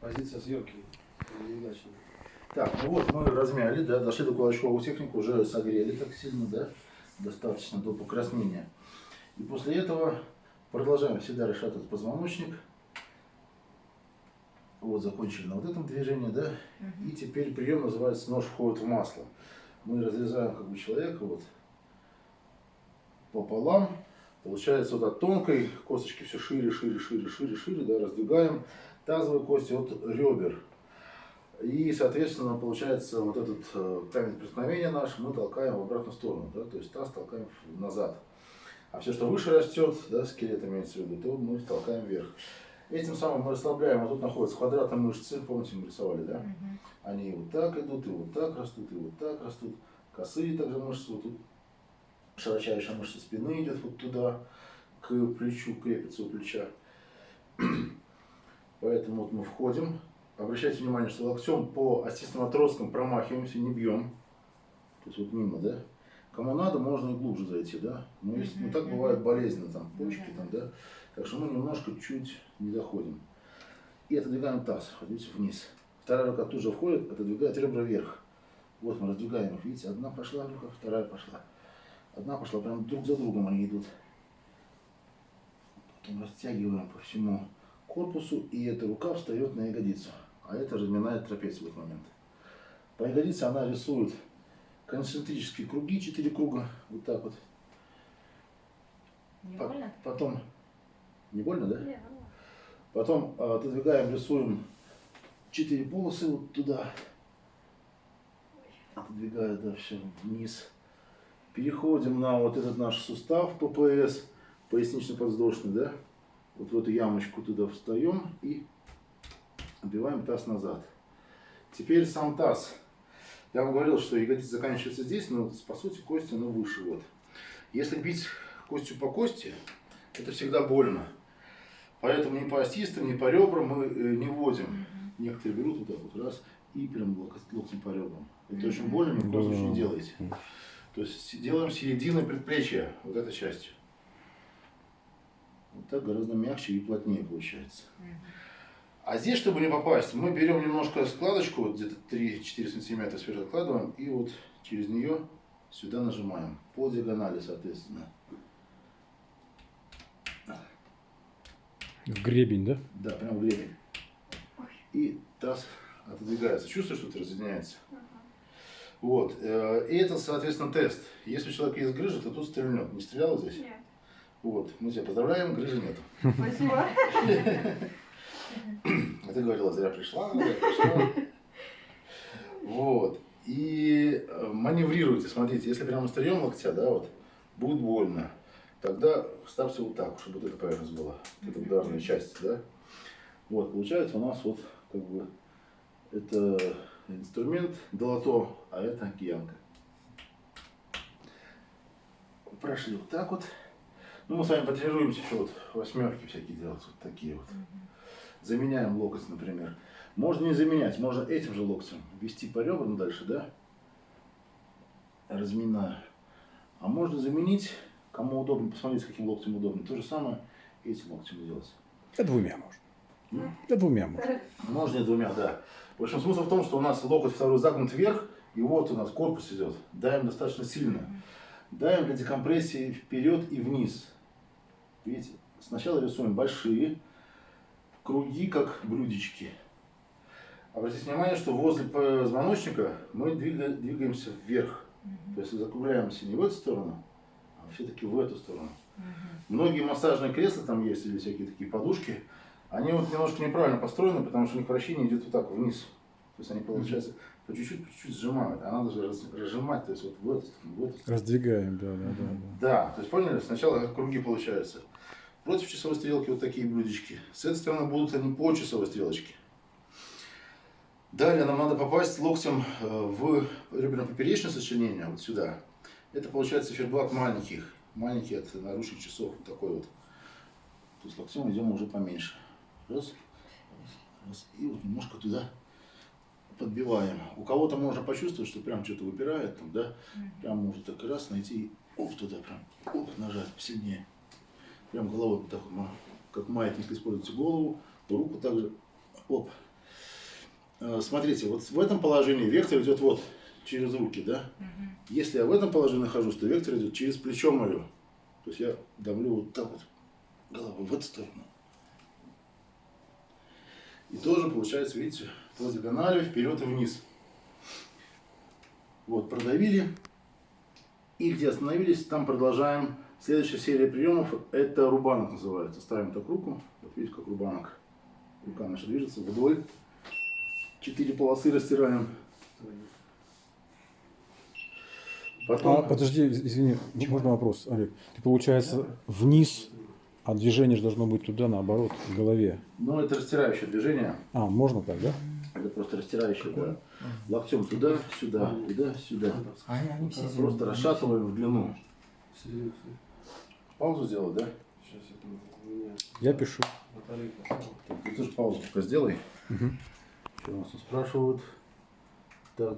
Позиция съемки. Так, ну вот мы размяли, да, дошли до кулачкового технику, уже согрели так сильно, да, достаточно до покраснения. И после этого продолжаем всегда решать этот позвоночник. Вот закончили на вот этом движении, да. И теперь прием называется нож входит в масло. Мы разрезаем как бы человека вот пополам. Получается вот от тонкой косточки все шире, шире, шире, шире, шире, да, раздвигаем тазовые кости от ребер. И, соответственно, получается, вот этот э, камень преткновения наш мы толкаем в обратную сторону, да, то есть таз толкаем назад. А все, что выше растет, да, скелет имеется в виду, то мы толкаем вверх. Этим самым мы расслабляем, вот тут находятся квадратные мышцы, помните, мы рисовали, да? Они вот так идут, и вот так растут, и вот так растут. Косые также мышцы, вот тут широчайшая мышца спины идет вот туда, к плечу, крепится у плеча. Поэтому вот мы входим. Обращайте внимание, что локтем по остистым отросткам промахиваемся, не бьем. То есть вот мимо, да? Кому надо, можно и глубже зайти, да? Но если, ну так бывает болезненно, там, почки, там, да? Так что мы немножко чуть не доходим. И отодвигаем таз, видите, вниз. Вторая рука тут же входит, отодвигает ребра вверх. Вот мы раздвигаем их, видите, одна пошла рука, вторая пошла. Одна пошла, прям друг за другом они идут. Потом растягиваем по всему корпусу, и эта рука встает на ягодицу. А это разминает трапецию в этот момент. По ягодице она рисует концентрические круги, 4 круга, вот так вот. Не По- больно? Потом, не больно, да? Нет. Потом а, отодвигаем, рисуем 4 полосы вот туда. Отодвигая, да, все вниз. Переходим на вот этот наш сустав ППС, пояснично-подвздошный, да? Вот в эту ямочку туда встаем и отбиваем таз назад. Теперь сам таз. Я вам говорил, что ягодица заканчивается здесь, но по сути кость она выше. Вот. Если бить костью по кости, это всегда больно. Поэтому ни по остистым, ни по ребрам мы э, не вводим. Некоторые берут вот так вот раз и прям лок- локтем по ребрам. Это очень больно, ни в коем случае не делайте. То есть делаем середины предплечья, вот этой частью. Вот так гораздо мягче и плотнее получается. А здесь, чтобы не попасть, мы берем немножко складочку, вот где-то 3-4 сантиметра сверху откладываем, и вот через нее сюда нажимаем. По диагонали, соответственно. В гребень, да? Да, прям в гребень. И таз отодвигается. Чувствуешь, что это разъединяется? Вот. э, И это, соответственно, тест. Если у человека есть грыжа, то тут стрельнет. Не стреляла здесь? Нет. Вот. Мы тебя поздравляем, грыжи нет. Спасибо. А ты говорила, зря пришла, зря пришла. Вот. И э, маневрируйте, смотрите, если прямо острием локтя, да, вот, будет больно. Тогда ставьте вот так, чтобы вот эта поверхность была, это ударная часть, да. Вот, получается у нас вот, как бы, это инструмент долото, а это киянка. Прошли вот так вот. Ну, мы с вами потренируемся еще вот восьмерки всякие делать, вот такие вот. Заменяем локоть, например. Можно не заменять, можно этим же локтем вести по ребрам дальше, да? Разминая. А можно заменить, кому удобно, посмотрите, каким локтем удобно. То же самое этим локтем делать. Да двумя можно. М? Да двумя можно. Можно и двумя, да. В общем, смысл в том, что у нас локоть второй загнут вверх, и вот у нас корпус идет. Давим достаточно сильно. Давим для декомпрессии вперед и вниз. Видите, сначала рисуем большие круги, как блюдечки. Обратите внимание, что возле позвоночника мы двига- двигаемся вверх. То есть закругляемся не в эту сторону, а все-таки в эту сторону. Многие массажные кресла там есть, или всякие такие подушки, они вот немножко неправильно построены, потому что у них вращение идет вот так вниз. То есть они, получается, по чуть-чуть, по чуть-чуть сжимают. А надо же раз- разжимать, то есть вот в эту сторону, в эту сторону. Раздвигаем, да, да, да. да. То есть поняли, сначала круги получаются. Против часовой стрелки вот такие блюдечки. С этой стороны будут они по часовой стрелочке. Далее нам надо попасть локтем э, в реберно-поперечное сочленение, вот сюда. Это получается ферблат маленьких, маленький от наручных часов, вот такой вот. То есть локтем идем уже поменьше. Раз, раз. И вот немножко туда подбиваем. У кого-то можно почувствовать, что прям что-то выпирает, там, да, прям можно так раз найти оп, туда прям, оп, нажать посильнее. Прям головой вот так как маятник используйте голову, Руку также. Оп. Э, Смотрите, вот в этом положении вектор идет вот через руки, да? Если я в этом положении нахожусь, то вектор идет через плечо мое. То есть я давлю вот так вот головой в эту сторону. И тоже получается, видите, по диагонали вперед и вниз. Вот, продавили. И где остановились, там продолжаем. Следующая серия приемов, это рубанок называется. Ставим так руку, вот видите, как рубанок. Рука наша движется вдоль. Четыре полосы растираем. Потом... А, подожди, из- извини, м- можно вопрос, Олег? Ты, получается, вниз, а движение же должно быть туда, наоборот, к голове. Ну, это растирающее движение. А, можно так, да? Это просто растирающее, да. Локтем туда, сюда, туда, сюда. Все Просто расшатываем в длину. Паузу сделать, да? Сейчас это у меня Я пишу. Ты тоже паузу пока сделай. Мгм. Что у нас тут спрашивают?